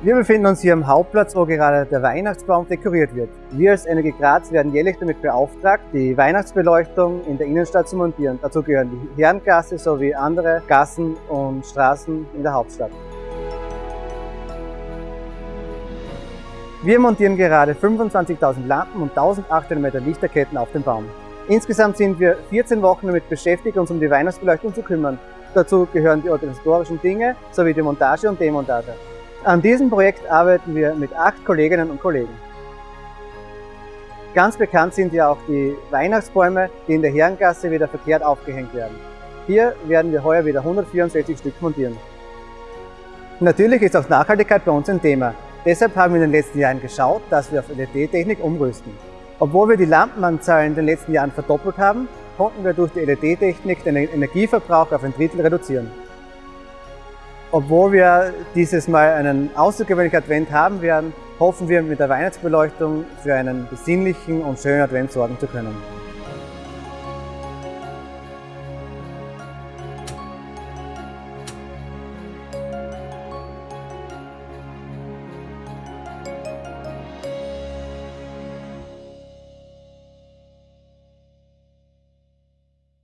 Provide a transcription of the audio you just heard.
Wir befinden uns hier am Hauptplatz, wo gerade der Weihnachtsbaum dekoriert wird. Wir als Energie Graz werden jährlich damit beauftragt, die Weihnachtsbeleuchtung in der Innenstadt zu montieren. Dazu gehören die Herrengasse sowie andere Gassen und Straßen in der Hauptstadt. Wir montieren gerade 25.000 Lampen und 1800 Meter Lichterketten auf dem Baum. Insgesamt sind wir 14 Wochen damit beschäftigt, uns um die Weihnachtsbeleuchtung zu kümmern. Dazu gehören die organisatorischen Dinge sowie die Montage und Demontage. An diesem Projekt arbeiten wir mit acht Kolleginnen und Kollegen. Ganz bekannt sind ja auch die Weihnachtsbäume, die in der Herrengasse wieder verkehrt aufgehängt werden. Hier werden wir heuer wieder 164 Stück montieren. Natürlich ist auch Nachhaltigkeit bei uns ein Thema. Deshalb haben wir in den letzten Jahren geschaut, dass wir auf LED-Technik umrüsten. Obwohl wir die Lampenanzahl in den letzten Jahren verdoppelt haben, konnten wir durch die LED-Technik den Energieverbrauch auf ein Drittel reduzieren. Obwohl wir dieses Mal einen außergewöhnlichen Advent haben werden, hoffen wir mit der Weihnachtsbeleuchtung für einen besinnlichen und schönen Advent sorgen zu können.